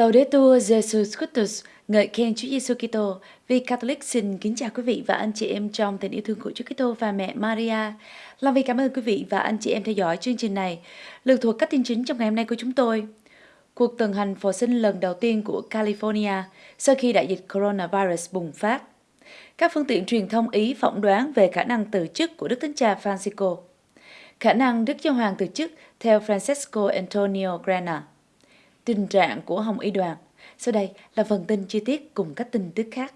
Laudetur Jesus Christus, ngợi khen Chúa Giêsu Kitô. Vì Catholic xin kính chào quý vị và anh chị em trong tình yêu thương của Chúa Kitô và mẹ Maria. Long vì cảm ơn quý vị và anh chị em theo dõi chương trình này. Lượt thuộc các tin chính trong ngày hôm nay của chúng tôi. Cuộc tuần hành phò sinh lần đầu tiên của California sau khi đại dịch coronavirus bùng phát. Các phương tiện truyền thông Ý phỏng đoán về khả năng từ chức của Đức Thánh Cha Francisco. Khả năng Đức Giáo Hoàng từ chức theo Francesco Antonio Grana tình trạng của Hồng Y đoàn. Sau đây là phần tin chi tiết cùng các tin tức khác.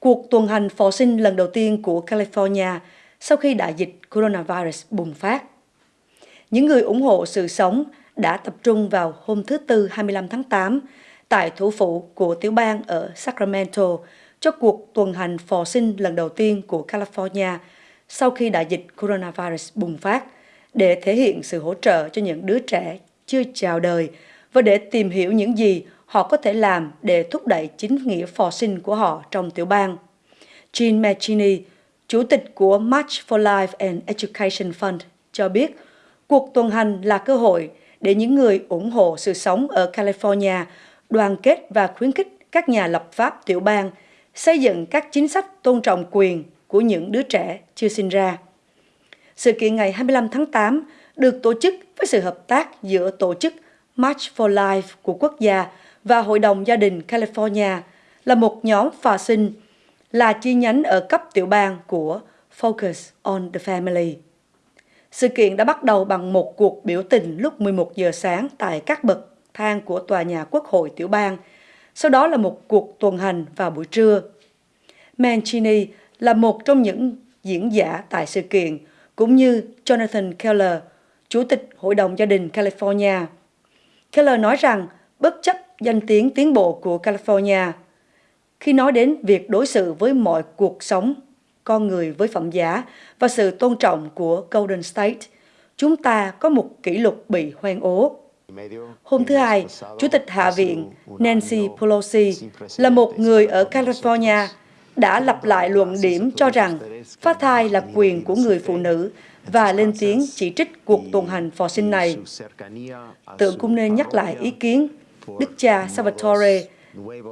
Cuộc tuần hành phò sinh lần đầu tiên của California sau khi đại dịch coronavirus bùng phát. Những người ủng hộ sự sống đã tập trung vào hôm thứ Tư 25 tháng 8 tại thủ phủ của tiểu bang ở Sacramento cho cuộc tuần hành phò sinh lần đầu tiên của California sau khi đại dịch coronavirus bùng phát để thể hiện sự hỗ trợ cho những đứa trẻ chưa chào đời và để tìm hiểu những gì họ có thể làm để thúc đẩy chính nghĩa phò sinh của họ trong tiểu bang. Jean Mancini, chủ tịch của March for Life and Education Fund, cho biết cuộc tuần hành là cơ hội để những người ủng hộ sự sống ở California đoàn kết và khuyến khích các nhà lập pháp tiểu bang xây dựng các chính sách tôn trọng quyền của những đứa trẻ chưa sinh ra. Sự kiện ngày 25 tháng 8 được tổ chức với sự hợp tác giữa tổ chức March for Life của quốc gia và Hội đồng Gia đình California là một nhóm phà sinh là chi nhánh ở cấp tiểu bang của Focus on the Family. Sự kiện đã bắt đầu bằng một cuộc biểu tình lúc 11 giờ sáng tại các bậc thang của tòa nhà quốc hội tiểu bang, sau đó là một cuộc tuần hành vào buổi trưa. Mancini là một trong những diễn giả tại sự kiện, cũng như Jonathan Keller, Chủ tịch Hội đồng Gia đình California. Keller nói rằng bất chấp danh tiếng tiến bộ của California, khi nói đến việc đối xử với mọi cuộc sống, con người với phẩm giá và sự tôn trọng của Golden State, chúng ta có một kỷ lục bị hoang ố. Hôm thứ Hai, Chủ tịch Hạ viện Nancy Pelosi là một người ở California đã lặp lại luận điểm cho rằng phá thai là quyền của người phụ nữ và lên tiếng chỉ trích cuộc tuần hành phò sinh này. Tượng cũng nên nhắc lại ý kiến Đức cha Salvatore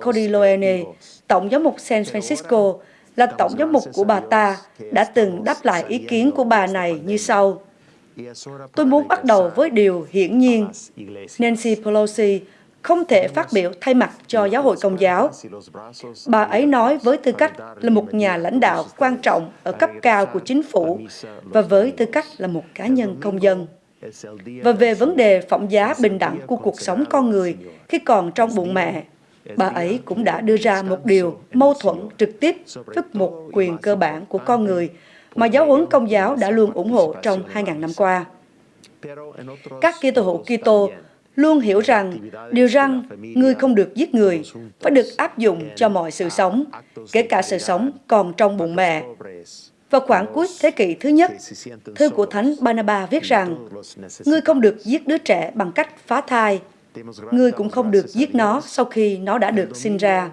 Cordileone, Tổng giám mục San Francisco, là Tổng giám mục của bà ta, đã từng đáp lại ý kiến của bà này như sau. Tôi muốn bắt đầu với điều hiển nhiên. Nancy Pelosi không thể phát biểu thay mặt cho giáo hội công giáo. Bà ấy nói với tư cách là một nhà lãnh đạo quan trọng ở cấp cao của chính phủ và với tư cách là một cá nhân công dân. Và về vấn đề phỏng giá bình đẳng của cuộc sống con người khi còn trong bụng mẹ, bà ấy cũng đã đưa ra một điều mâu thuẫn trực tiếp với một quyền cơ bản của con người mà giáo huấn công giáo đã luôn ủng hộ trong 2.000 năm qua. Các Kitô hữu Kitô luôn hiểu rằng điều rằng người không được giết người phải được áp dụng cho mọi sự sống, kể cả sự sống còn trong bụng mẹ. Vào khoảng cuối thế kỷ thứ nhất, thư của Thánh banaba viết rằng, Ngươi không được giết đứa trẻ bằng cách phá thai, ngươi cũng không được giết nó sau khi nó đã được sinh ra.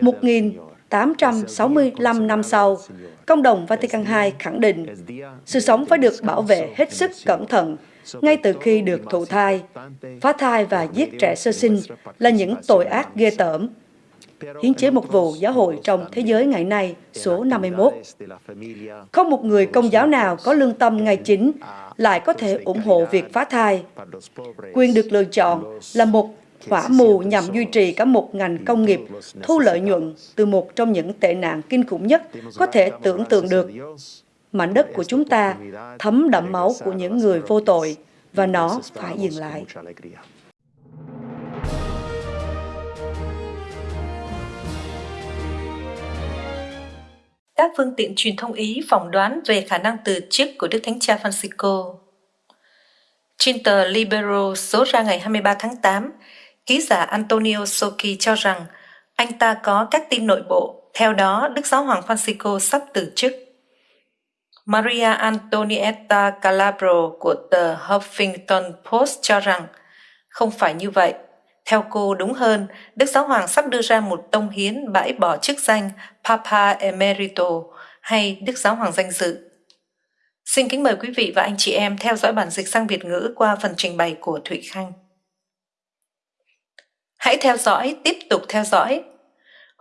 1865 năm sau, Công đồng Vatican II khẳng định sự sống phải được bảo vệ hết sức cẩn thận ngay từ khi được thụ thai. Phá thai và giết trẻ sơ sinh là những tội ác ghê tởm. Hiến chế một vụ giáo hội trong thế giới ngày nay, số 51. Không một người công giáo nào có lương tâm ngày chính lại có thể ủng hộ việc phá thai. Quyền được lựa chọn là một hỏa mù nhằm duy trì cả một ngành công nghiệp thu lợi nhuận từ một trong những tệ nạn kinh khủng nhất có thể tưởng tượng được mảnh đất của chúng ta thấm đậm máu của những người vô tội và nó phải dừng lại. Các phương tiện truyền thông Ý phỏng đoán về khả năng từ chức của Đức Thánh Cha Francisco. Trên tờ Libero số ra ngày 23 tháng 8, ký giả Antonio Socchi cho rằng anh ta có các tin nội bộ, theo đó Đức Giáo Hoàng Francisco sắp từ chức. Maria Antonietta Calabro của tờ Huffington Post cho rằng không phải như vậy. Theo cô đúng hơn, Đức Giáo Hoàng sắp đưa ra một tông hiến bãi bỏ chức danh Papa Emerito hay Đức Giáo Hoàng danh dự. Xin kính mời quý vị và anh chị em theo dõi bản dịch sang Việt ngữ qua phần trình bày của Thụy Khanh. Hãy theo dõi, tiếp tục theo dõi.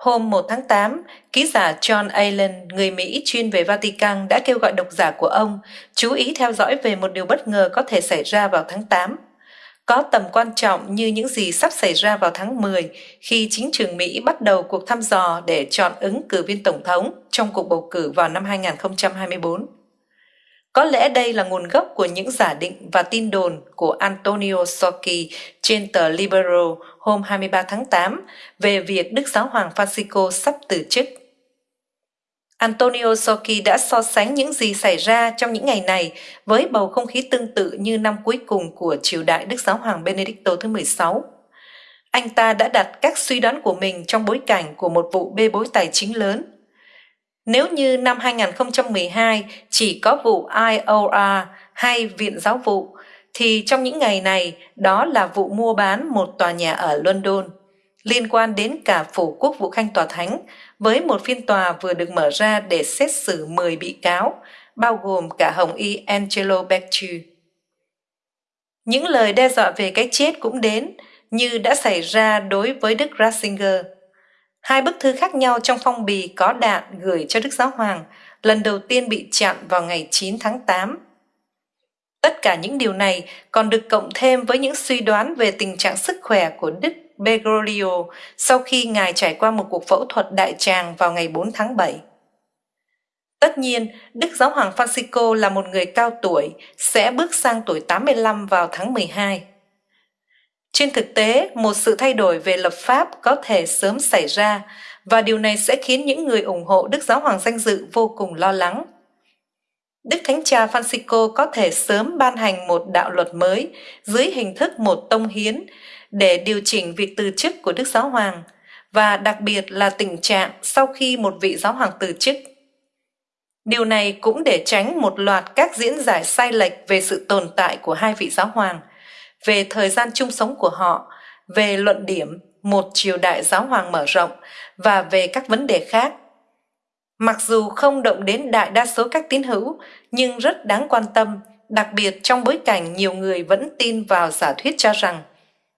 Hôm 1 tháng 8, ký giả John Allen, người Mỹ chuyên về Vatican đã kêu gọi độc giả của ông chú ý theo dõi về một điều bất ngờ có thể xảy ra vào tháng 8 có tầm quan trọng như những gì sắp xảy ra vào tháng 10 khi chính trường Mỹ bắt đầu cuộc thăm dò để chọn ứng cử viên tổng thống trong cuộc bầu cử vào năm 2024. Có lẽ đây là nguồn gốc của những giả định và tin đồn của Antonio Socchi trên tờ Libero hôm 23 tháng 8 về việc Đức Giáo Hoàng Francisco sắp từ chức. Antonio Socchi đã so sánh những gì xảy ra trong những ngày này với bầu không khí tương tự như năm cuối cùng của triều đại Đức Giáo Hoàng Benedicto thứ 16. Anh ta đã đặt các suy đoán của mình trong bối cảnh của một vụ bê bối tài chính lớn. Nếu như năm 2012 chỉ có vụ IOR hay Viện Giáo vụ, thì trong những ngày này đó là vụ mua bán một tòa nhà ở London liên quan đến cả phủ quốc vụ khanh tòa thánh với một phiên tòa vừa được mở ra để xét xử 10 bị cáo, bao gồm cả Hồng Y Angelo Becciu. Những lời đe dọa về cái chết cũng đến, như đã xảy ra đối với Đức Ratzinger. Hai bức thư khác nhau trong phong bì có đạn gửi cho Đức Giáo Hoàng lần đầu tiên bị chặn vào ngày 9 tháng 8. Tất cả những điều này còn được cộng thêm với những suy đoán về tình trạng sức khỏe của Đức Bergoglio sau khi ngài trải qua một cuộc phẫu thuật đại tràng vào ngày 4 tháng 7. Tất nhiên, Đức Giáo Hoàng Francisco là một người cao tuổi, sẽ bước sang tuổi 85 vào tháng 12. Trên thực tế, một sự thay đổi về lập pháp có thể sớm xảy ra và điều này sẽ khiến những người ủng hộ Đức Giáo Hoàng danh dự vô cùng lo lắng. Đức Thánh Cha Francisco có thể sớm ban hành một đạo luật mới dưới hình thức một tông hiến để điều chỉnh việc từ chức của Đức Giáo Hoàng và đặc biệt là tình trạng sau khi một vị giáo hoàng từ chức. Điều này cũng để tránh một loạt các diễn giải sai lệch về sự tồn tại của hai vị giáo hoàng, về thời gian chung sống của họ, về luận điểm một triều đại giáo hoàng mở rộng và về các vấn đề khác. Mặc dù không động đến đại đa số các tín hữu, nhưng rất đáng quan tâm, đặc biệt trong bối cảnh nhiều người vẫn tin vào giả thuyết cho rằng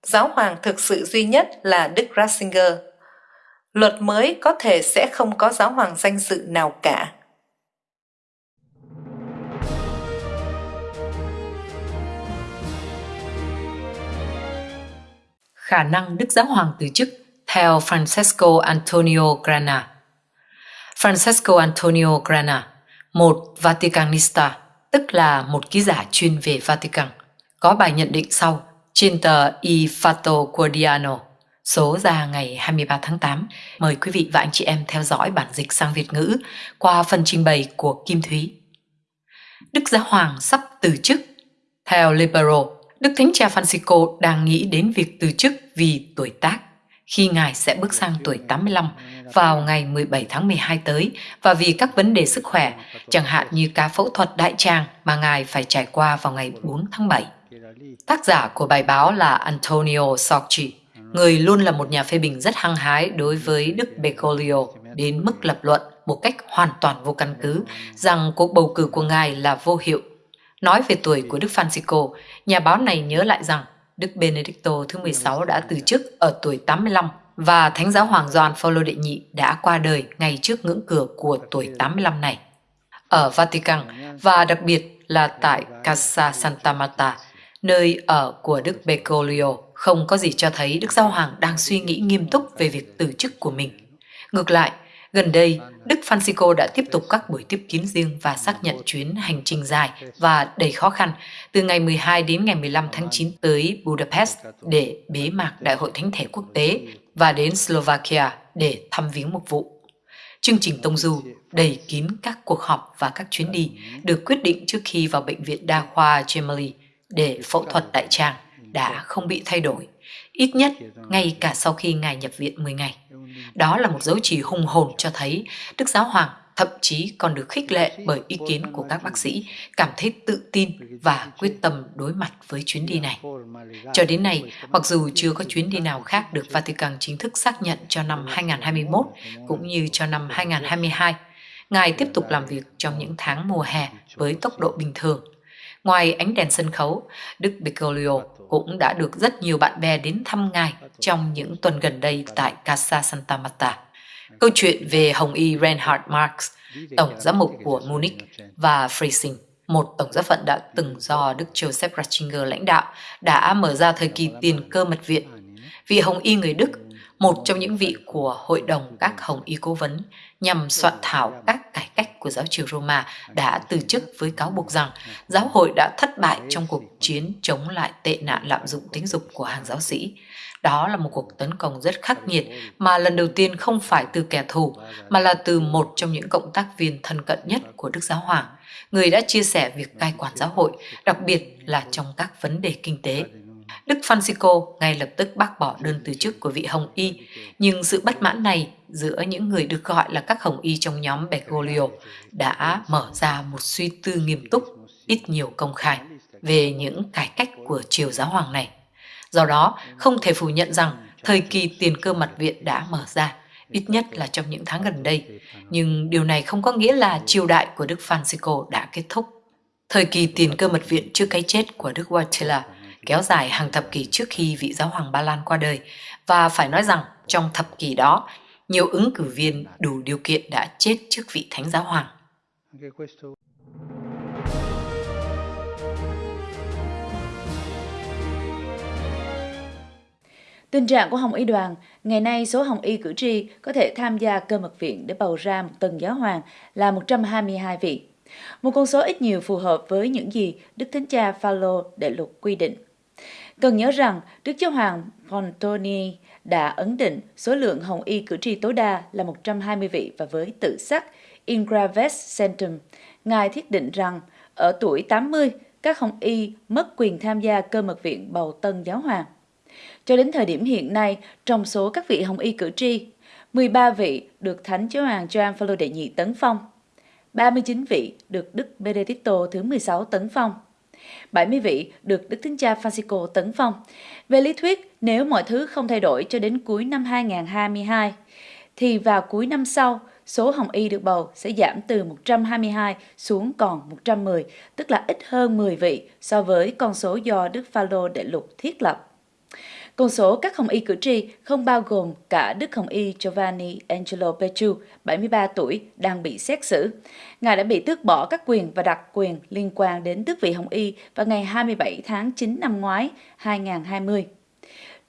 giáo hoàng thực sự duy nhất là Đức Ratzinger. Luật mới có thể sẽ không có giáo hoàng danh dự nào cả. Khả năng Đức Giáo Hoàng từ chức theo Francesco Antonio Grana Francesco Antonio Grana, một Vaticanista, tức là một ký giả chuyên về Vatican, có bài nhận định sau trên tờ I Fatto Quotidiano, số ra ngày 23 tháng 8. Mời quý vị và anh chị em theo dõi bản dịch sang Việt ngữ qua phần trình bày của Kim Thúy. Đức Giáo Hoàng sắp từ chức. Theo Libero, Đức Thánh Cha Francisco đang nghĩ đến việc từ chức vì tuổi tác khi Ngài sẽ bước sang tuổi 85 vào ngày 17 tháng 12 tới và vì các vấn đề sức khỏe, chẳng hạn như ca phẫu thuật đại tràng mà Ngài phải trải qua vào ngày 4 tháng 7. Tác giả của bài báo là Antonio Socchi, người luôn là một nhà phê bình rất hăng hái đối với Đức Bergoglio đến mức lập luận một cách hoàn toàn vô căn cứ rằng cuộc bầu cử của ngài là vô hiệu. Nói về tuổi của Đức Francisco, nhà báo này nhớ lại rằng Đức Benedicto thứ 16 đã từ chức ở tuổi 85 và Thánh giáo hoàng Gioan Phaolô đệ nhị đã qua đời ngay trước ngưỡng cửa của tuổi 85 này. Ở Vatican và đặc biệt là tại Casa Santa Marta, nơi ở của Đức Bergoglio, không có gì cho thấy Đức Giáo Hoàng đang suy nghĩ nghiêm túc về việc từ chức của mình. Ngược lại, Gần đây, Đức Francisco đã tiếp tục các buổi tiếp kiến riêng và xác nhận chuyến hành trình dài và đầy khó khăn từ ngày 12 đến ngày 15 tháng 9 tới Budapest để bế mạc Đại hội Thánh thể quốc tế và đến Slovakia để thăm viếng mục vụ. Chương trình Tông Du đầy kín các cuộc họp và các chuyến đi được quyết định trước khi vào Bệnh viện Đa khoa Gemelli để phẫu thuật đại tràng đã không bị thay đổi, ít nhất ngay cả sau khi Ngài nhập viện 10 ngày. Đó là một dấu chỉ hùng hồn cho thấy Đức Giáo Hoàng thậm chí còn được khích lệ bởi ý kiến của các bác sĩ, cảm thấy tự tin và quyết tâm đối mặt với chuyến đi này. Cho đến nay, mặc dù chưa có chuyến đi nào khác được Vatican chính thức xác nhận cho năm 2021 cũng như cho năm 2022, Ngài tiếp tục làm việc trong những tháng mùa hè với tốc độ bình thường. Ngoài ánh đèn sân khấu, Đức Bergoglio cũng đã được rất nhiều bạn bè đến thăm ngài trong những tuần gần đây tại Casa Santa Marta. Câu chuyện về Hồng Y Reinhard Marx, tổng giám mục của Munich, và Freising, một tổng giám phận đã từng do Đức Joseph Ratzinger lãnh đạo, đã mở ra thời kỳ tiền cơ mật viện. Vị Hồng Y người Đức một trong những vị của Hội đồng các Hồng Y Cố vấn nhằm soạn thảo các cải cách của giáo triều Roma đã từ chức với cáo buộc rằng giáo hội đã thất bại trong cuộc chiến chống lại tệ nạn lạm dụng tính dục của hàng giáo sĩ. Đó là một cuộc tấn công rất khắc nghiệt mà lần đầu tiên không phải từ kẻ thù mà là từ một trong những cộng tác viên thân cận nhất của Đức Giáo Hoàng, người đã chia sẻ việc cai quản giáo hội, đặc biệt là trong các vấn đề kinh tế. Đức Francisco ngay lập tức bác bỏ đơn từ chức của vị Hồng Y, nhưng sự bất mãn này giữa những người được gọi là các Hồng Y trong nhóm Bergoglio đã mở ra một suy tư nghiêm túc, ít nhiều công khai về những cải cách của triều giáo hoàng này. Do đó, không thể phủ nhận rằng thời kỳ tiền cơ mật viện đã mở ra, ít nhất là trong những tháng gần đây, nhưng điều này không có nghĩa là triều đại của Đức Francisco đã kết thúc. Thời kỳ tiền cơ mật viện trước cái chết của Đức Wojtyla kéo dài hàng thập kỷ trước khi vị giáo hoàng Ba Lan qua đời và phải nói rằng trong thập kỷ đó, nhiều ứng cử viên đủ điều kiện đã chết trước vị thánh giáo hoàng. Tình trạng của Hồng Y đoàn, ngày nay số Hồng Y cử tri có thể tham gia cơ mật viện để bầu ra một tầng giáo hoàng là 122 vị. Một con số ít nhiều phù hợp với những gì Đức Thánh Cha Phaolô đệ luật quy định. Cần nhớ rằng Đức Giáo Hoàng Pontoni đã ấn định số lượng Hồng Y cử tri tối đa là 120 vị và với tự sắc Ingraves Centum, Ngài thiết định rằng ở tuổi 80, các Hồng Y mất quyền tham gia cơ mật viện bầu tân giáo hoàng. Cho đến thời điểm hiện nay, trong số các vị Hồng Y cử tri, 13 vị được Thánh Giáo hoàng Gioan Phaolô đệ nhị tấn phong, 39 vị được Đức Benedicto thứ 16 tấn phong, 70 vị được Đức Thánh Cha Francisco tấn phong. Về lý thuyết, nếu mọi thứ không thay đổi cho đến cuối năm 2022, thì vào cuối năm sau, số Hồng Y được bầu sẽ giảm từ 122 xuống còn 110, tức là ít hơn 10 vị so với con số do Đức Phaolô đệ lục thiết lập. Con số các hồng y cử tri không bao gồm cả Đức Hồng y Giovanni Angelo Petru, 73 tuổi, đang bị xét xử. Ngài đã bị tước bỏ các quyền và đặc quyền liên quan đến tước vị Hồng y vào ngày 27 tháng 9 năm ngoái 2020.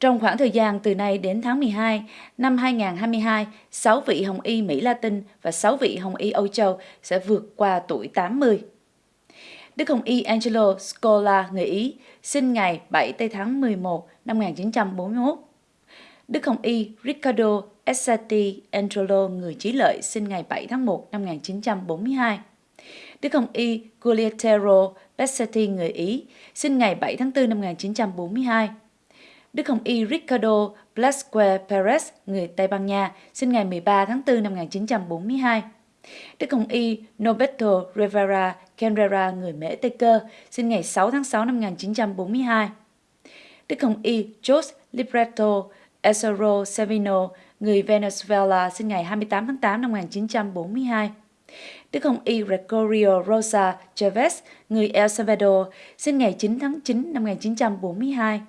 Trong khoảng thời gian từ nay đến tháng 12 năm 2022, 6 vị Hồng y Mỹ Latin và 6 vị Hồng y Âu Châu sẽ vượt qua tuổi 80. Đức Hồng y Angelo Scola, người Ý, sinh ngày 7 tây tháng 11 năm 1941. Đức Hồng y Riccardo Essati Angelo, người trí lợi, sinh ngày 7 tháng 1 năm 1942. Đức Hồng y Guglietero Bessetti, người Ý, sinh ngày 7 tháng 4 năm 1942. Đức Hồng y Ricardo Blasque Perez, người Tây Ban Nha, sinh ngày 13 tháng 4 năm 1942. Đức Hồng y Norberto Rivera Canrera người Mễ Tây Cơ, sinh ngày 6 tháng 6 năm 1942. Đức Hồng y Jos Libretto Esoro Savino, người Venezuela, sinh ngày 28 tháng 8 năm 1942. Đức Hồng y Gregorio Rosa Chavez, người El Salvador, sinh ngày 9 tháng 9 năm 1942.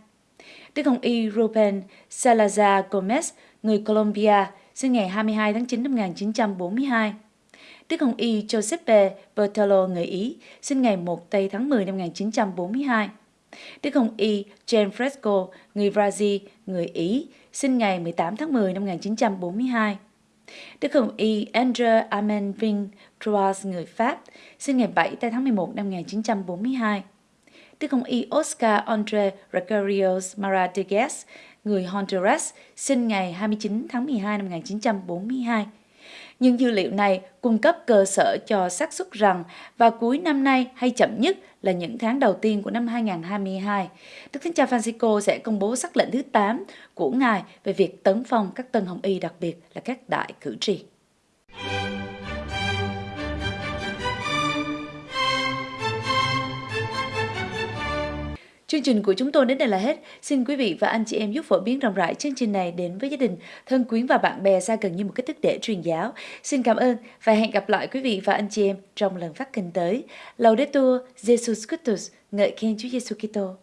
Đức Hồng y Ruben Salazar Gomez, người Colombia, sinh ngày 22 tháng 9 năm 1942. Đức Hồng Y Giuseppe Bertolo người Ý, sinh ngày 1 tây tháng 10 năm 1942. Đức Hồng Y Gianfresco, người Brazil, người Ý, sinh ngày 18 tháng 10 năm 1942. Đức Hồng Y André Armand Vinh Croix, người Pháp, sinh ngày 7 tây tháng 11 năm 1942. Đức Hồng Y Oscar Andre Recarios Maradiguez, người Honduras, sinh ngày 29 tháng 12 năm 1942. Những dữ liệu này cung cấp cơ sở cho xác suất rằng vào cuối năm nay hay chậm nhất là những tháng đầu tiên của năm 2022, Đức Thánh Cha Francisco sẽ công bố sắc lệnh thứ 8 của Ngài về việc tấn phong các tân hồng y đặc biệt là các đại cử tri. Chương trình của chúng tôi đến đây là hết. Xin quý vị và anh chị em giúp phổ biến rộng rãi chương trình này đến với gia đình, thân quyến và bạn bè xa gần như một cách thức để truyền giáo. Xin cảm ơn và hẹn gặp lại quý vị và anh chị em trong lần phát kinh tới. Laudetur Jesus Christus, ngợi khen Chúa Giêsu Kitô.